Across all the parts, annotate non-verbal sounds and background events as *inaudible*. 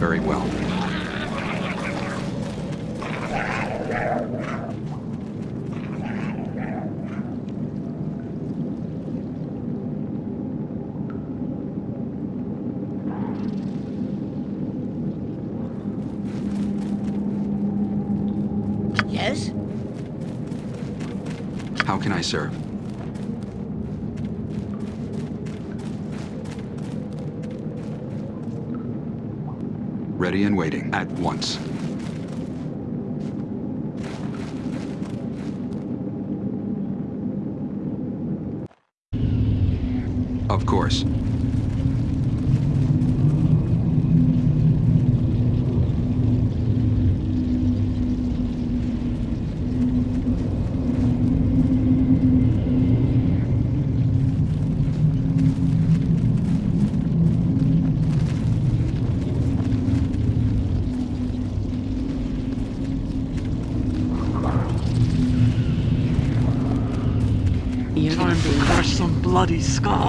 very well. Yes? How can I serve? ready and waiting at once. Of course, Scott.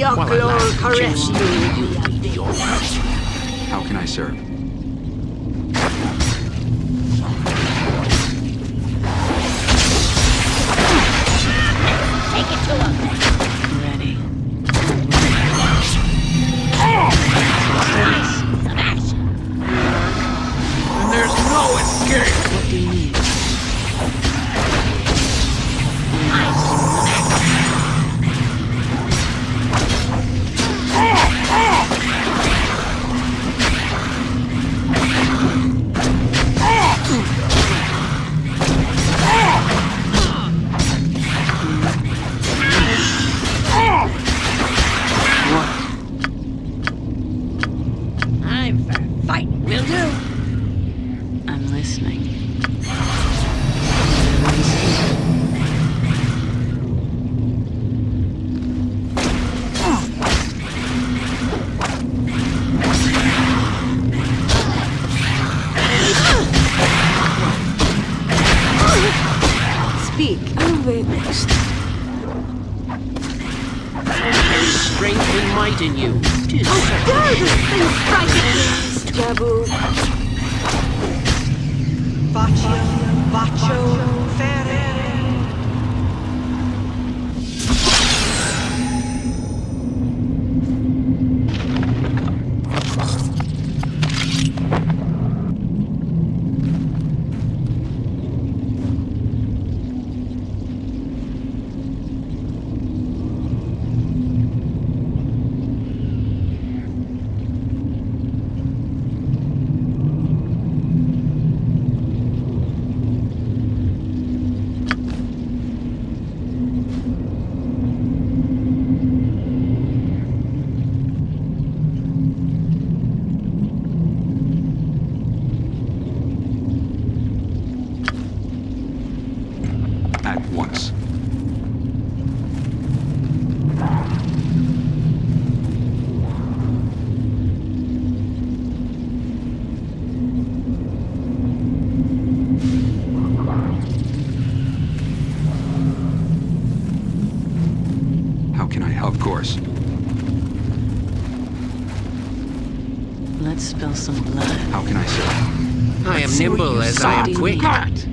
You. How can I serve?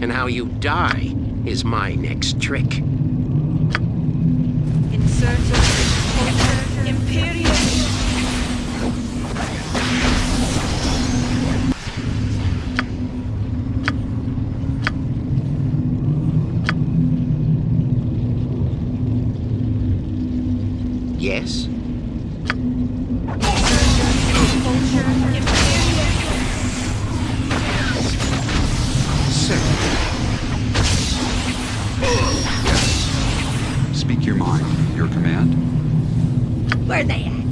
and how you die is my next trick. Speak your mind. Your command. Where they at?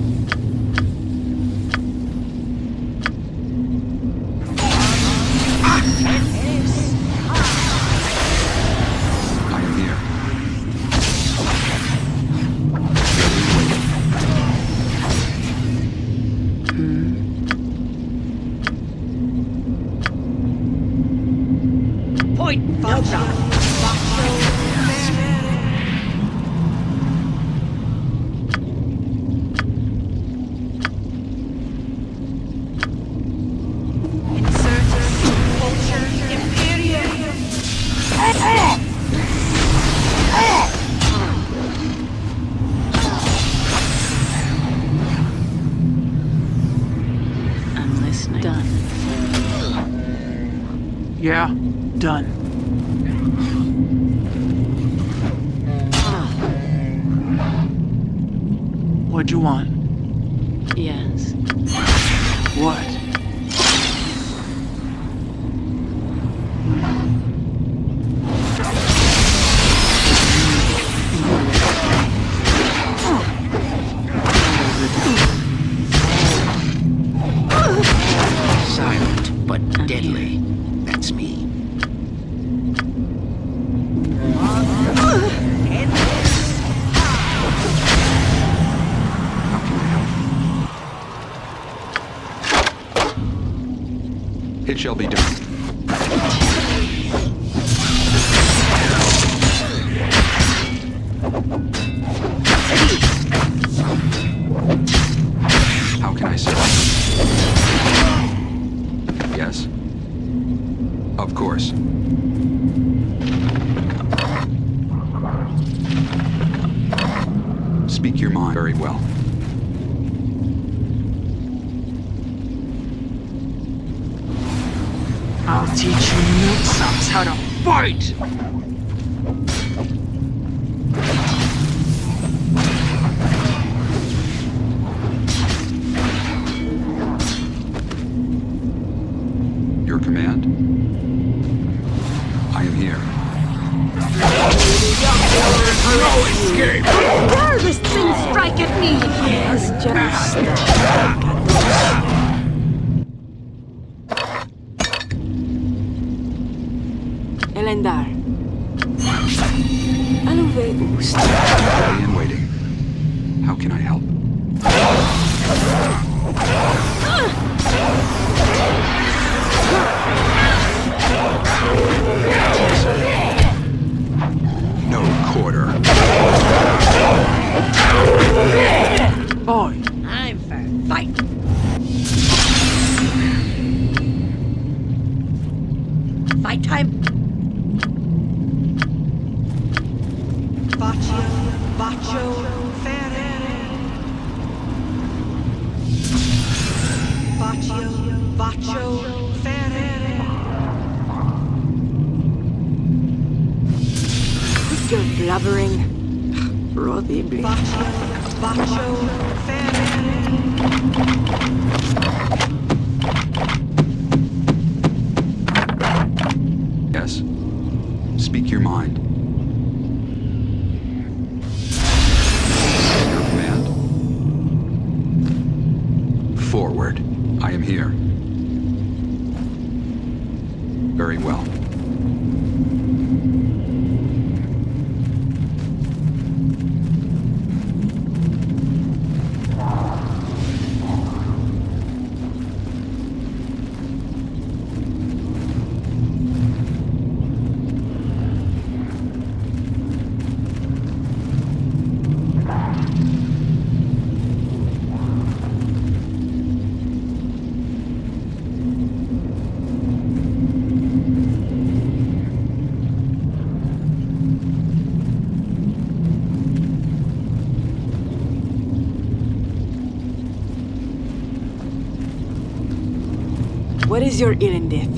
Yes. Speak your mind. Your command. Forward. I am here. Very well. is your Irendith?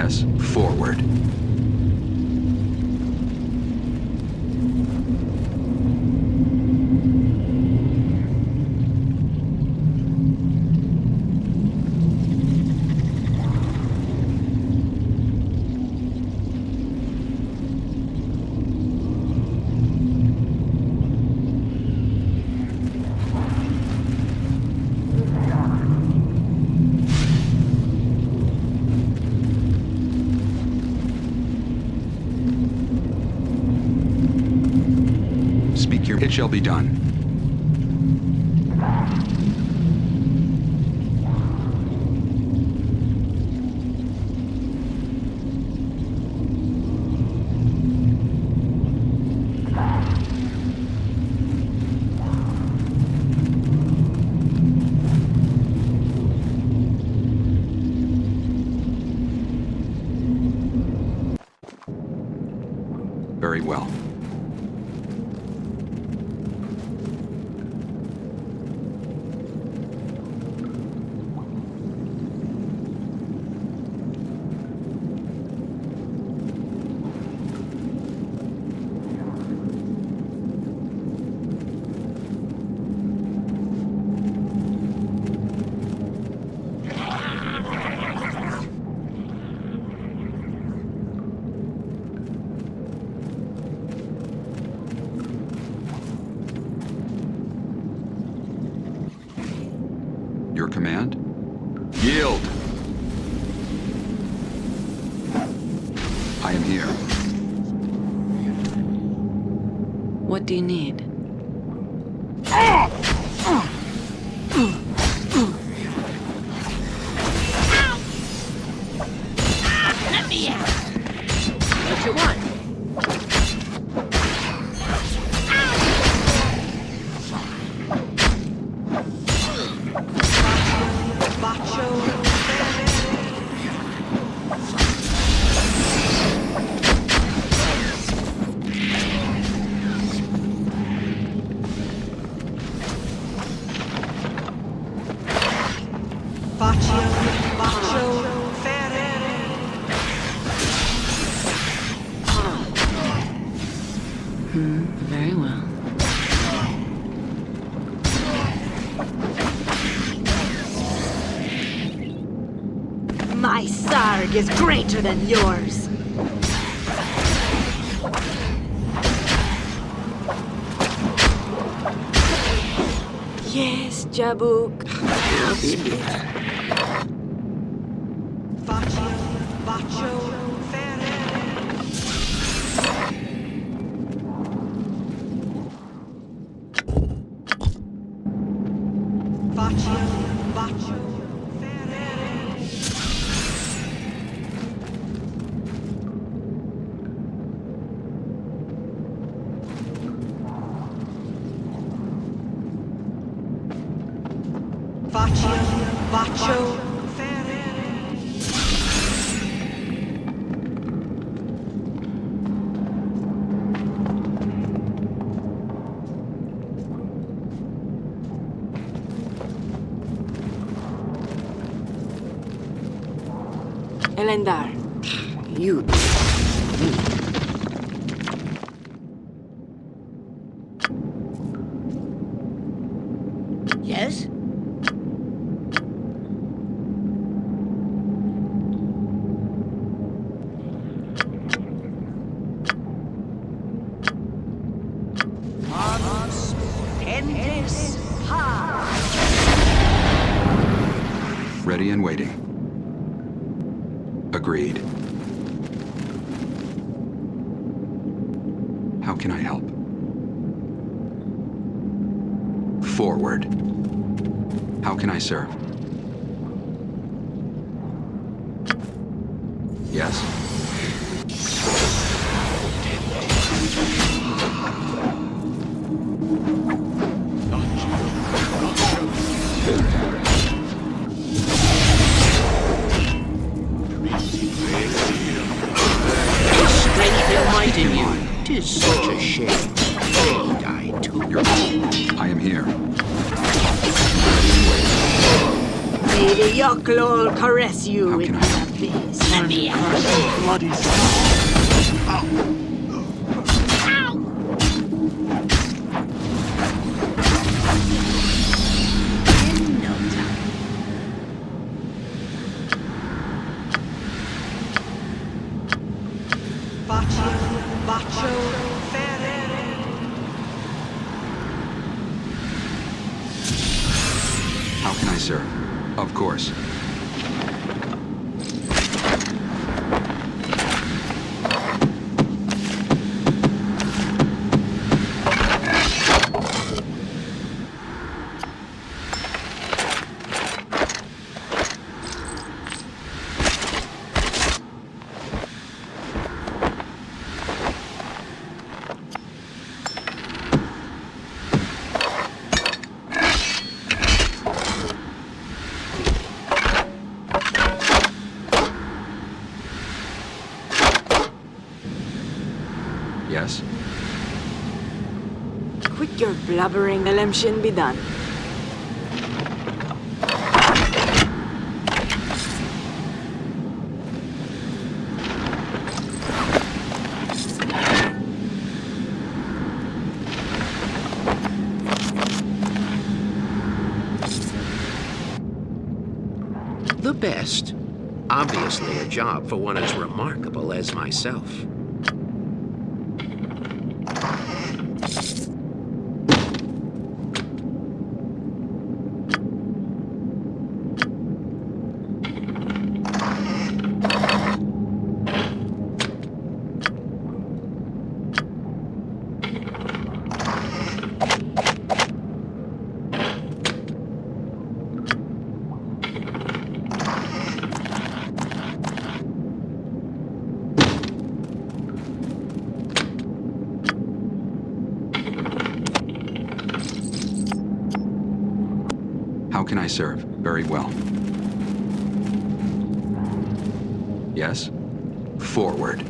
us forward. shall be done. command. Yield! I am here. What do you need? is greater than yours. Yes, Jabuk. Vaccio, Vaccio, Labering be done. The best. Obviously a job for one as remarkable as myself. Can I serve? Very well. Yes? Forward.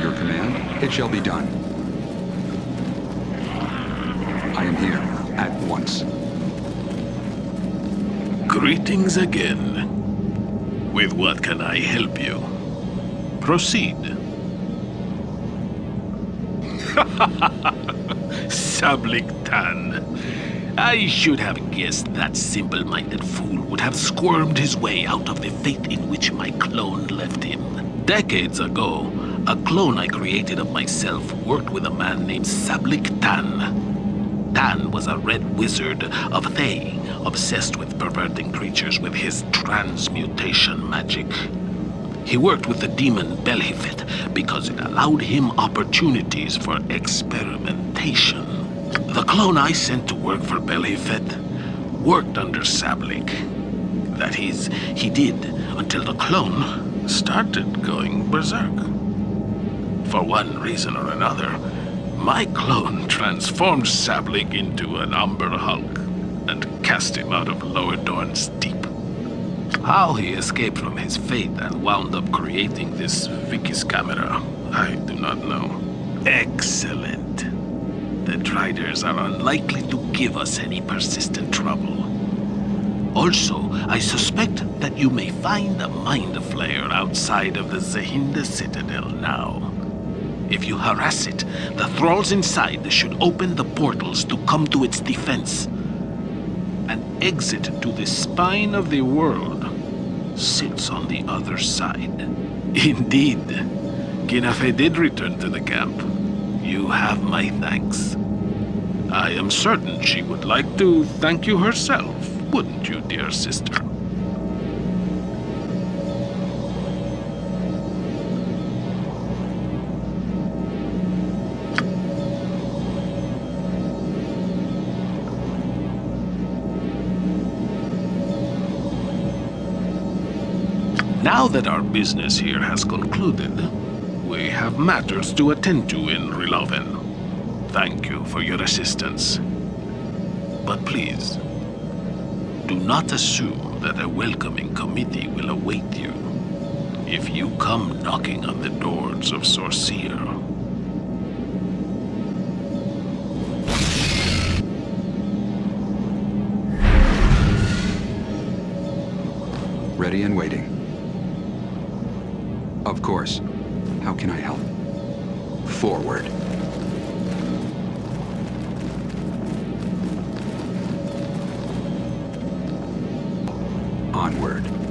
Your command? Shall be done. I am here, at once. Greetings again. With what can I help you? Proceed. *laughs* Sablik Tan. I should have guessed that simple-minded fool would have squirmed his way out of the fate in which my clone left him. Decades ago, a clone I created of myself worked with a man named Sablik Tan. Tan was a red wizard of Thay, obsessed with perverting creatures with his transmutation magic. He worked with the demon Belhifet because it allowed him opportunities for experimentation. The clone I sent to work for Belhifet worked under Sablik. That is, he did until the clone started going berserk. For one reason or another, my clone transformed Sablik into an Umber Hulk and cast him out of Lower Dorn's Deep. How he escaped from his fate and wound up creating this Vicky's camera, I do not know. Excellent. The Driders are unlikely to give us any persistent trouble. Also, I suspect that you may find a Mind Flayer outside of the Zahinda Citadel now. If you harass it, the thralls inside should open the portals to come to its defense. An exit to the spine of the world sits on the other side. *laughs* Indeed, Ginafe did return to the camp. You have my thanks. I am certain she would like to thank you herself, wouldn't you, dear sister? Now that our business here has concluded, we have matters to attend to in Riloven. Thank you for your assistance. But please, do not assume that a welcoming committee will await you if you come knocking on the doors of Sorcere. Ready and waiting. Of course. How can I help? Forward. Onward.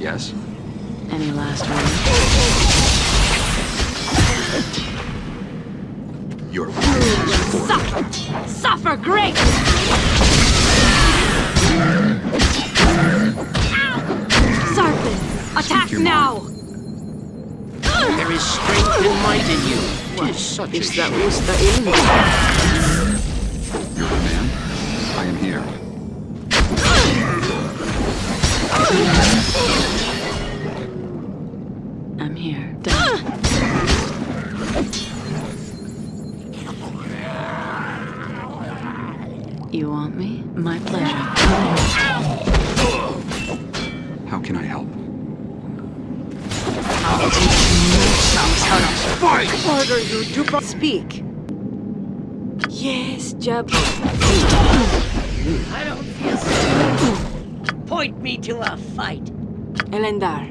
Yes? Any last words? Your fire is Suffer! Suffer great! Sarpin, attack your now! There is strength and might in you. Tis such a that shame. Usta Ilmi? Order you to pro- speak. Yes, Jab. I don't feel so. Point me to a fight. Elendar.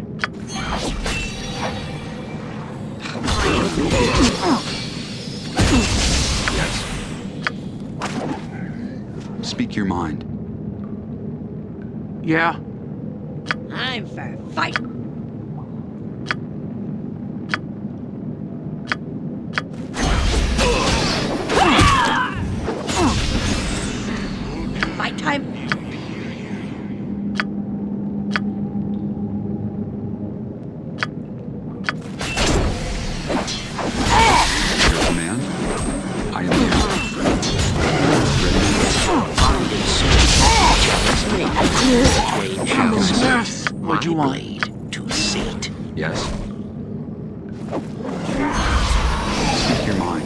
Yes. Speak your mind. Yeah. I'm for fight. Fight Shall serve What'd you want? blade to sate. Yes? Speak your mind.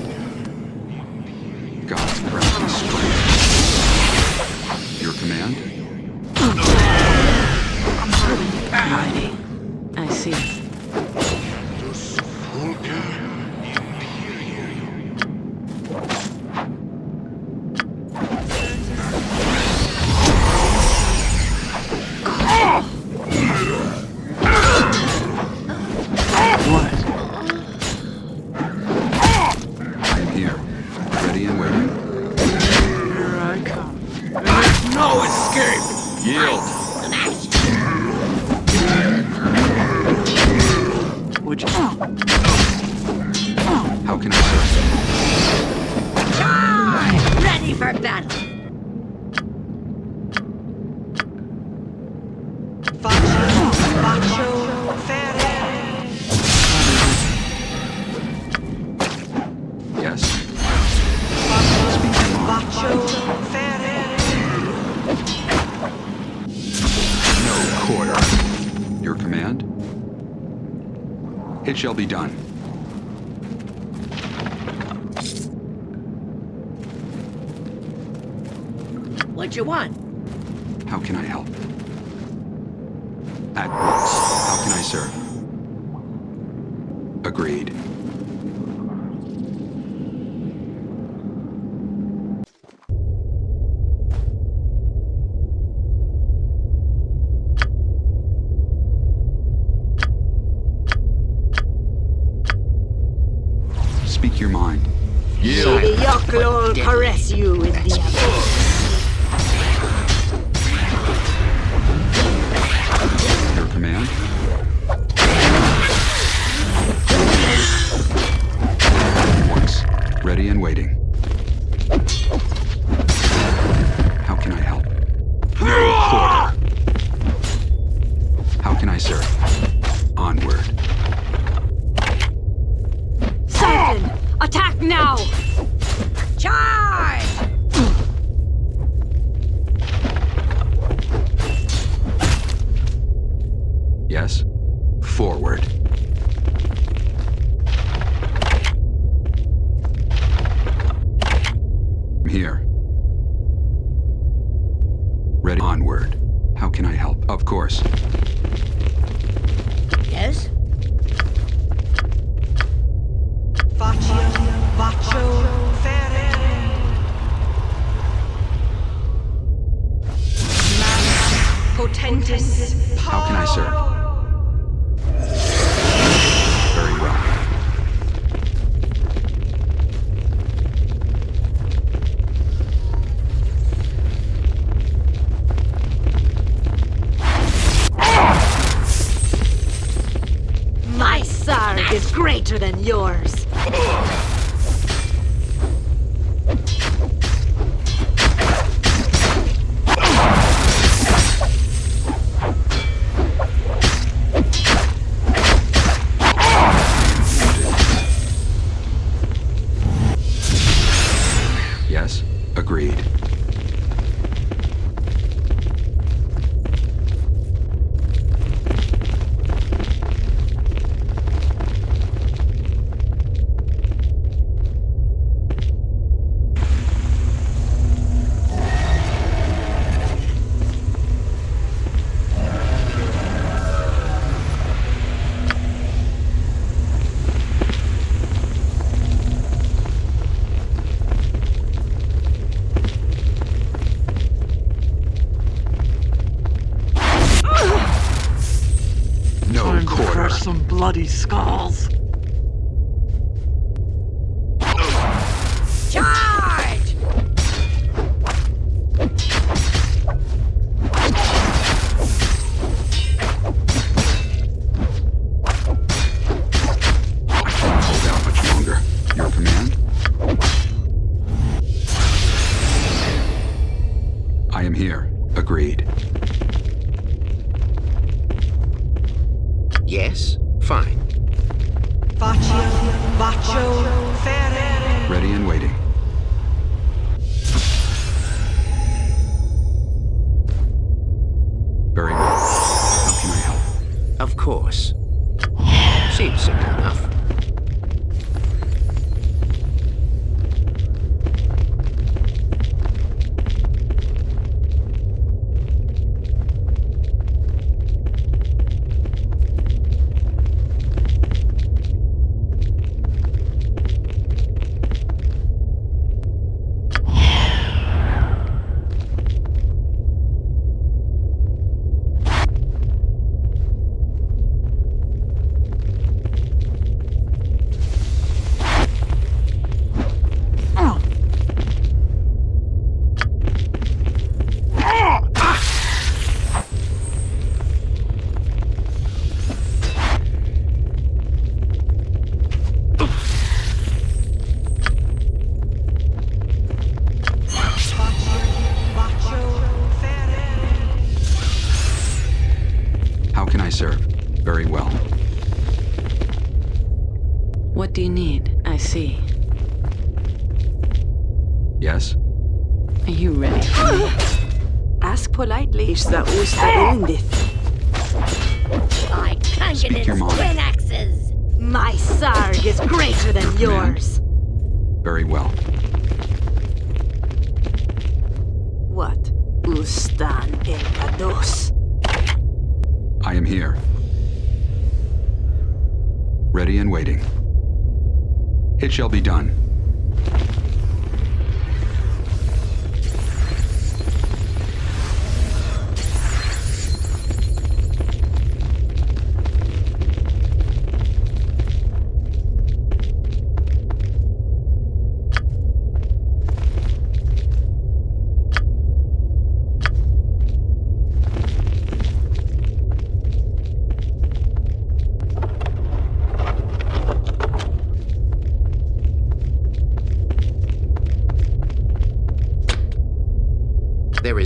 Shall be done. What you want? How can I help? At once. How can I serve? Agreed. Speak your mind. Yield! The Yoklo caress you with the Your command? Once. Ready and waiting. How can I help? No quarter. How can I serve? bloody scar.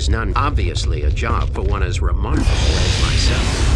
not none obviously a job for one as remarkable as myself.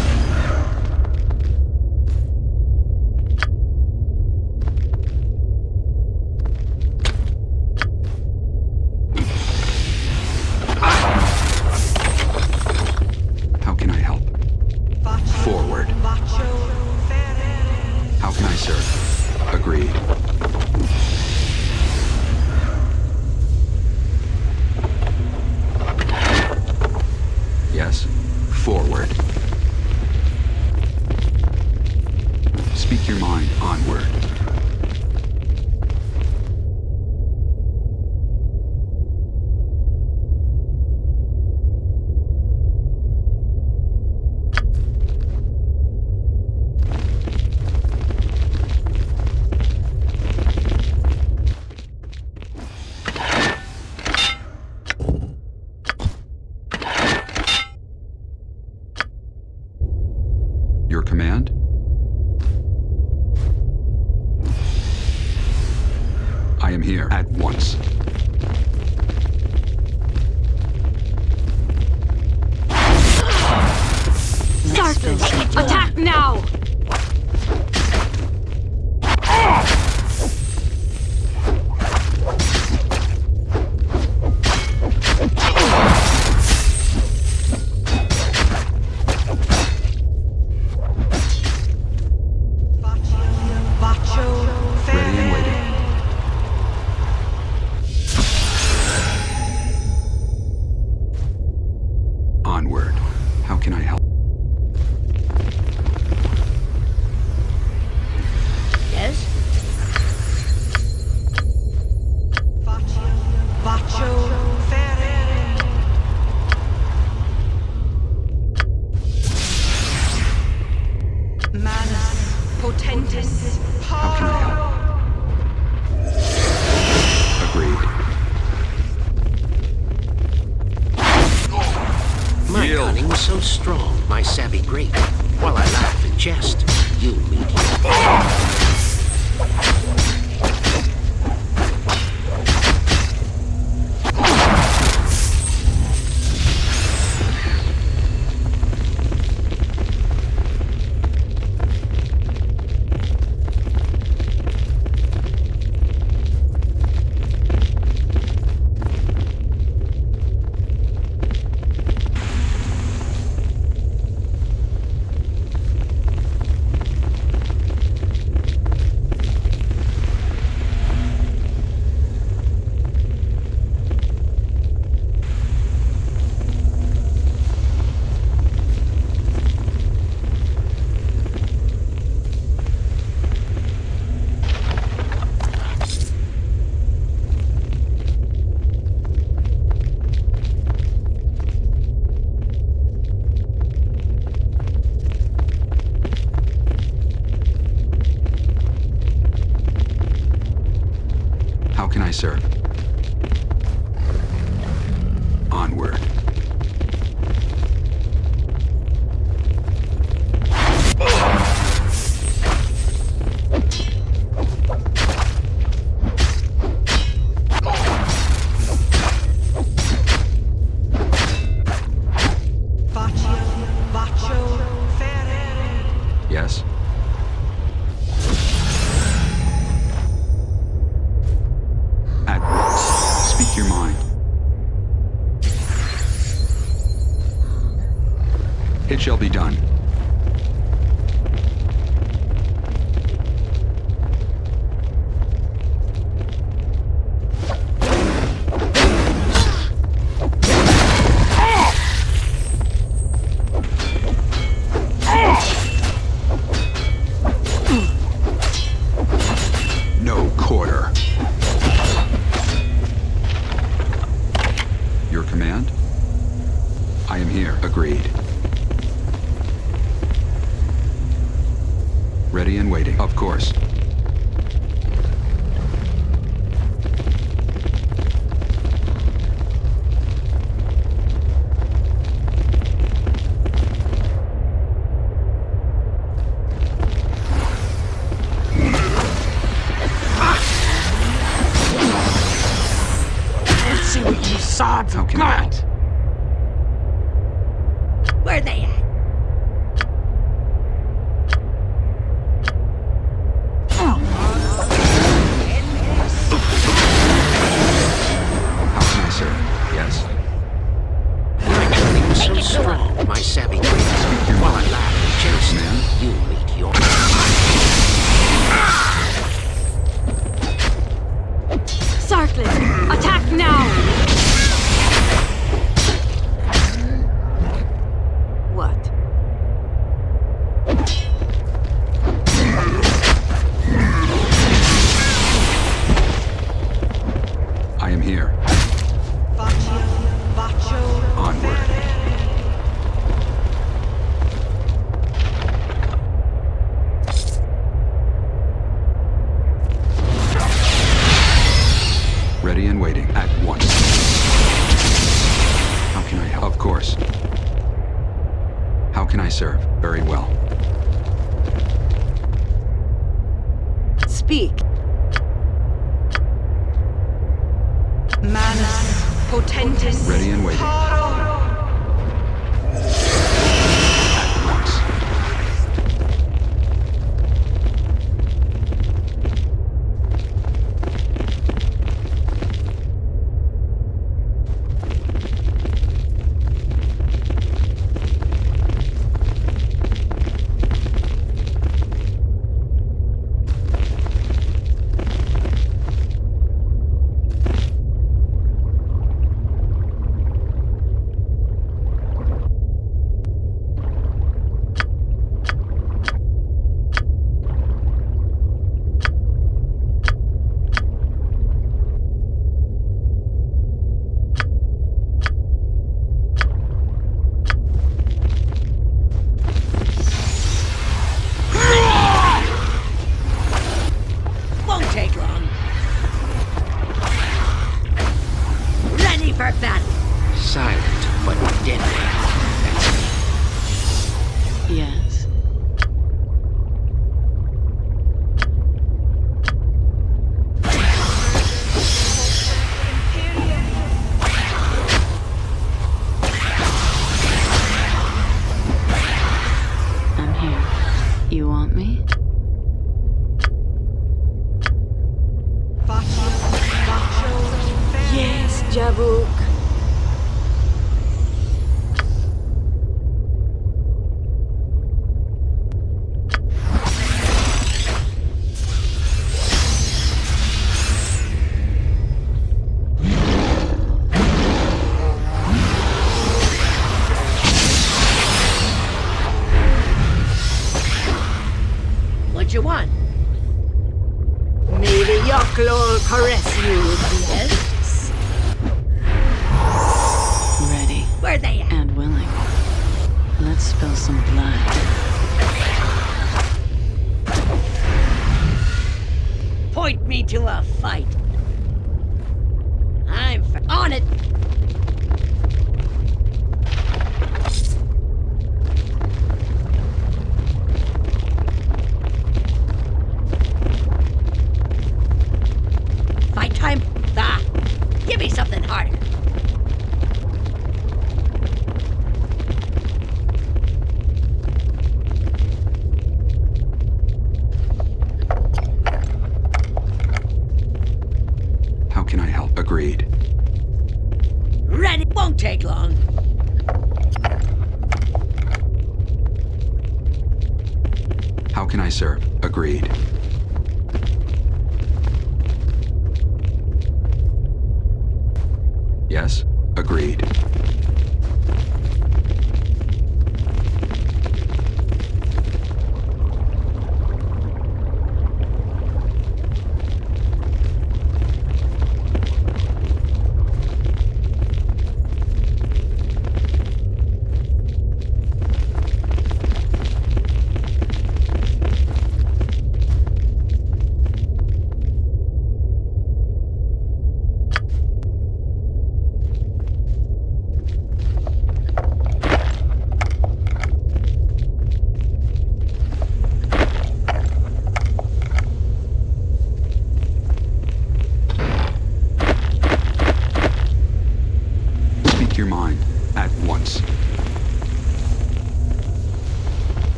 How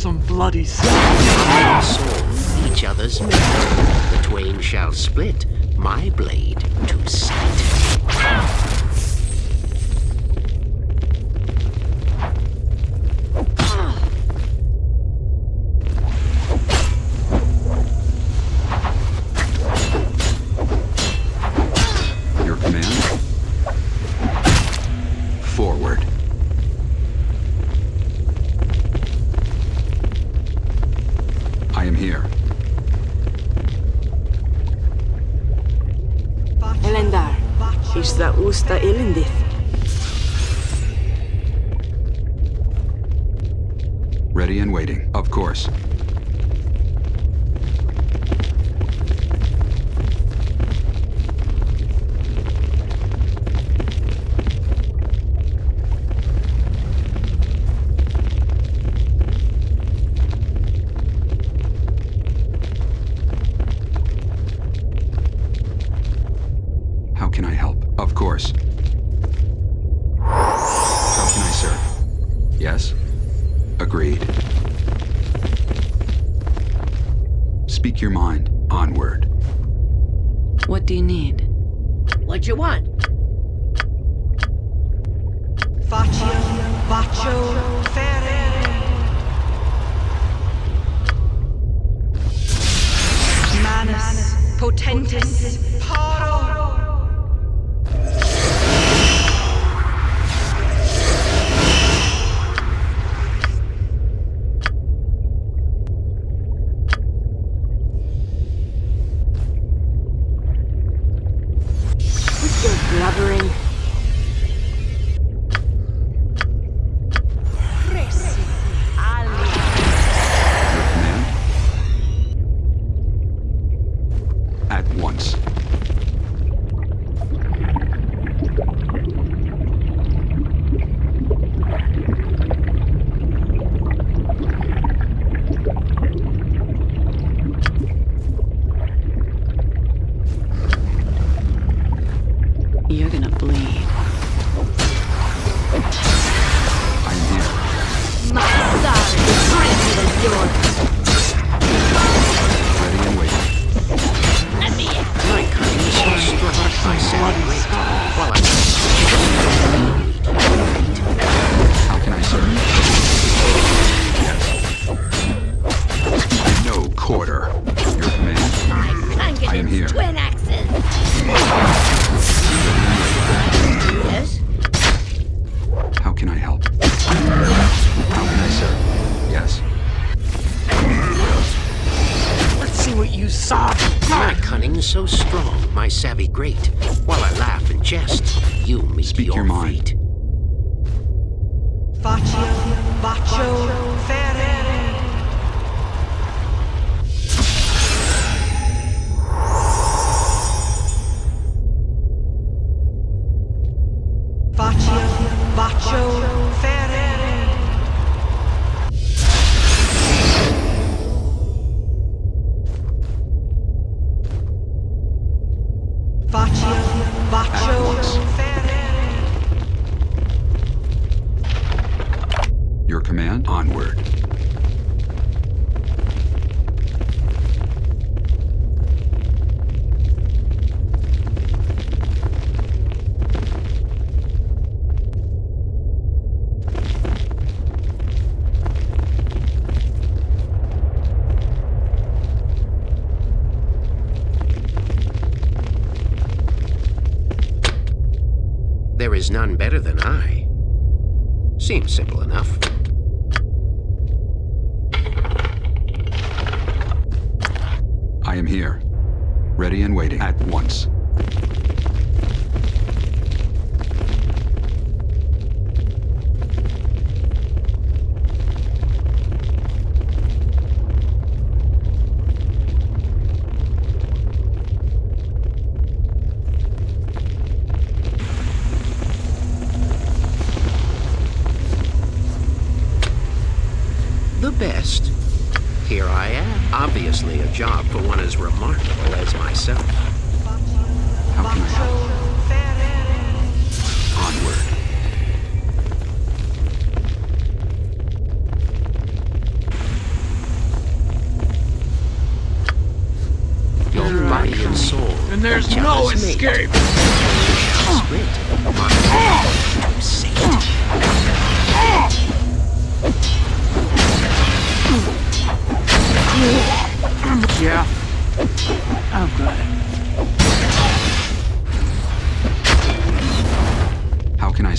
some bloody sword. saw each other's metal. The twain shall split my blade to sight.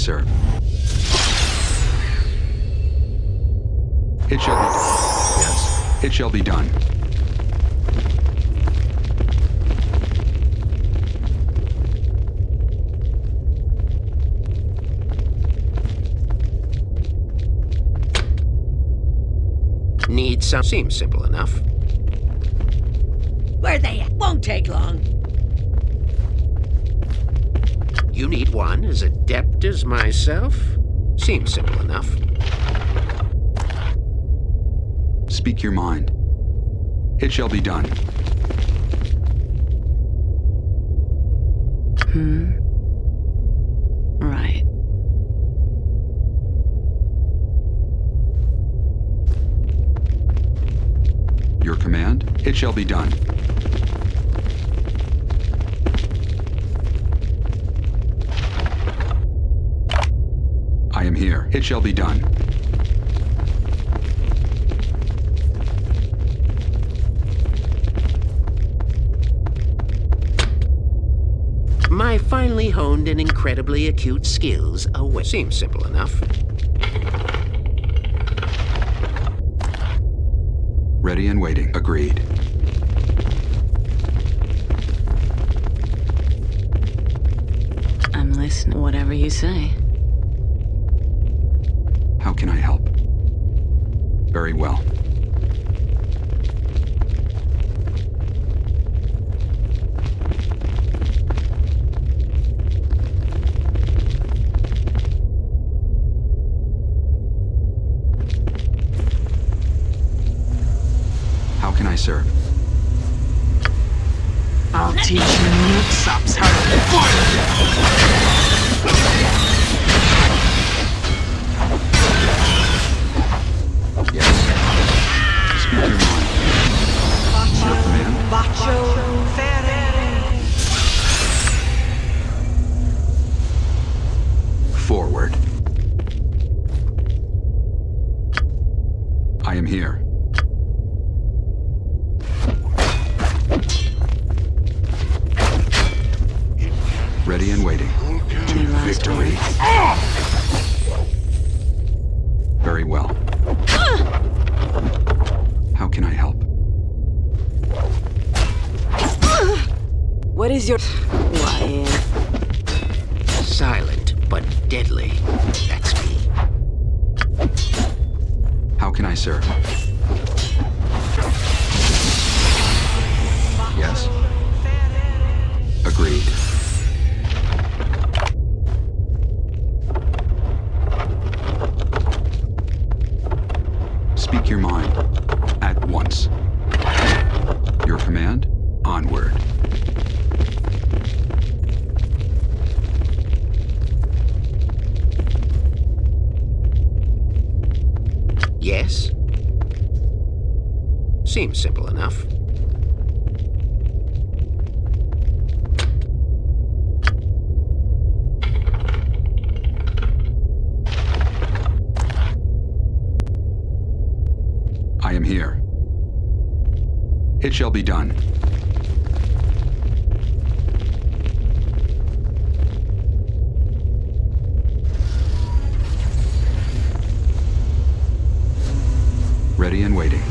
How can I serve? It shall be done. Yes. It shall be done. Need some. Seems simple enough. Where they at? Won't take long. You need one as adept as myself? Seems simple enough. Speak your mind. It shall be done. Hmm? Right. Your command? It shall be done. I am here. It shall be done. My finely honed and incredibly acute skills away. Seems simple enough. Ready and waiting. Agreed. I'm listening. Whatever you say. How can I help? Very well. How can I serve? I'll teach you milksops how to fight. Seems simple enough. I am here. It shall be done. Ready and waiting.